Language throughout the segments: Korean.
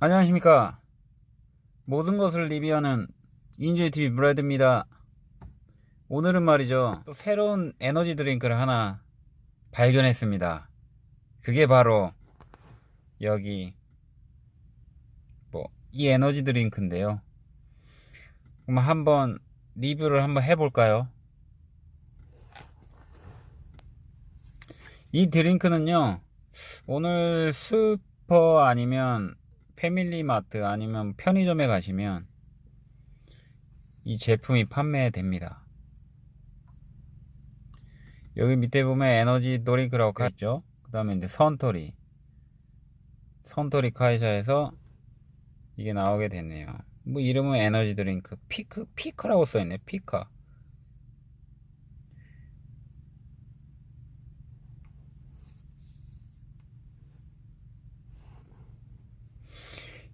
안녕하십니까. 모든 것을 리뷰하는 인조이TV 브라이드입니다. 오늘은 말이죠. 또 새로운 에너지 드링크를 하나 발견했습니다. 그게 바로 여기 뭐 이 에너지 드링크인데요. 그럼 한번 리뷰를 한번 해볼까요? 이 드링크는요 오늘 슈퍼 아니면 패밀리마트 아니면 편의점에 가시면 이 제품이 판매됩니다. 여기 밑에 보면 에너지 드링크라고 있죠. 그 다음에 이제 산토리 산토리 会社에서 이게 나오게 됐네요. 뭐 이름은 에너지 드링크 피크 피크라고 써있네 피카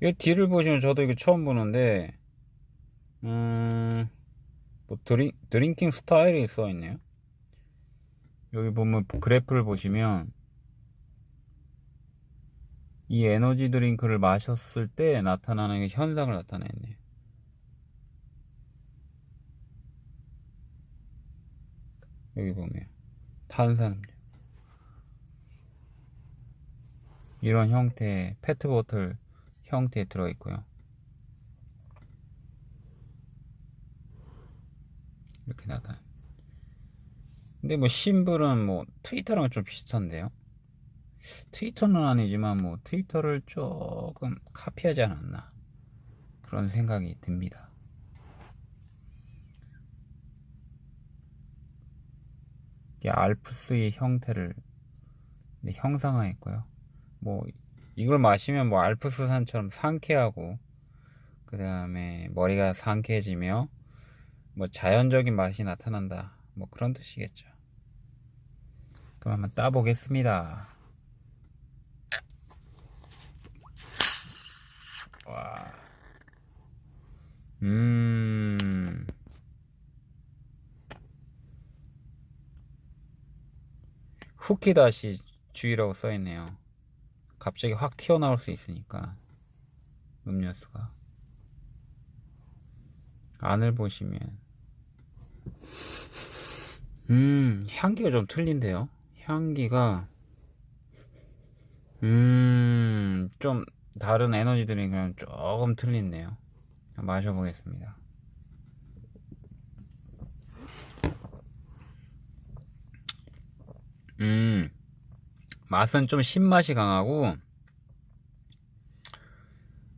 이 뒤를 보시면 저도 이거 처음 보는데 음, 뭐 drin, drinking style이 써있네요. 여기 보면 그래프를 보시면 이 에너지 드링크를 마셨을 때 나타나는 현상을 나타내네. 여기 보면 탄산음료. 이런 형태의 페트보틀 형태에 들어있고요. 이렇게 나가. 근데 뭐 심블은 뭐 트위터랑 좀 비슷한데요. 트위터는 아니지만 뭐 트위터를 조금 카피하지 않았나 그런 생각이 듭니다. 알프스의 형태를 형상화했고요. 뭐 이걸 마시면 뭐 알프스산처럼 상쾌하고 그 다음에 머리가 상쾌해지며 뭐 자연적인 맛이 나타난다 뭐 그런 뜻이겠죠 그럼 한번 따보겠습니다 와. 음. 후키다시 주의라고 써있네요. 갑자기 확 튀어나올 수 있으니까 음료수가. 안을 보시면. 음 향기가 좀 틀린데요? 향기가 음 좀 다른 에너지 드링크랑 조금 틀린데요. 마셔보겠습니다. 음 맛은 좀 신맛이 강하고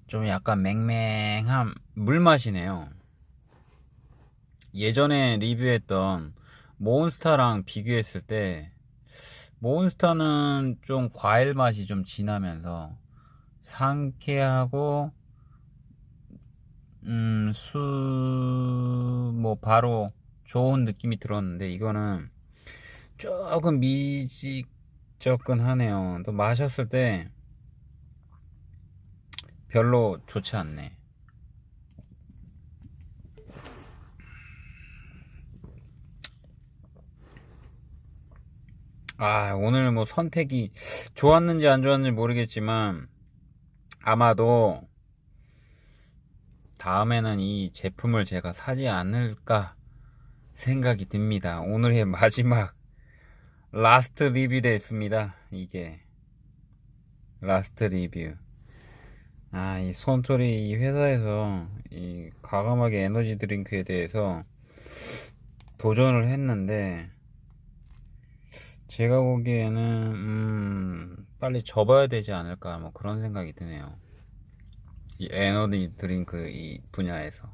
좀 약간 맹맹한 물맛이네요. 예전에 리뷰했던 몬스타랑 비교했을 때 몬스타는 좀 과일 맛이 좀 진하면서 상쾌하고 음, 수, 뭐, 바로 좋은 느낌이 들었는데, 이거는 조금 미직, 접근하네요. 또 마셨을 때 별로 좋지 않네. 아, 오늘 뭐 선택이 좋았는지 안 좋았는지 모르겠지만 아마도 다음에는 이 제품을 제가 사지 않을까 생각이 듭니다. 오늘의 마지막 last review 됐습니다. 이게. last review. 아이 손소리 이 회사에서 이 과감하게 에너지 드링크에 대해서 도전을 했는데 제가 보기에는 음 빨리 접어야 되지 않을까 뭐 그런 생각이 드네요. 이 에너지 드링크 이 분야에서.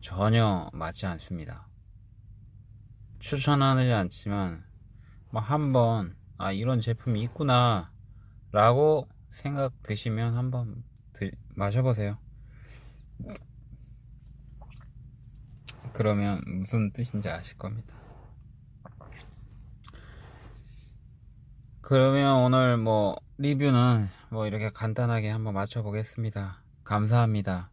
전혀 맞지 않습니다. 추천하지 않지만 뭐 한번 아 이런 제품이 있구나 라고 생각 드시면 한번 드, 마셔보세요. 그러면 무슨 뜻인지 아실 겁니다. 그러면 오늘 뭐 리뷰는 뭐 이렇게 간단하게 한번 마쳐 보겠습니다. 감사합니다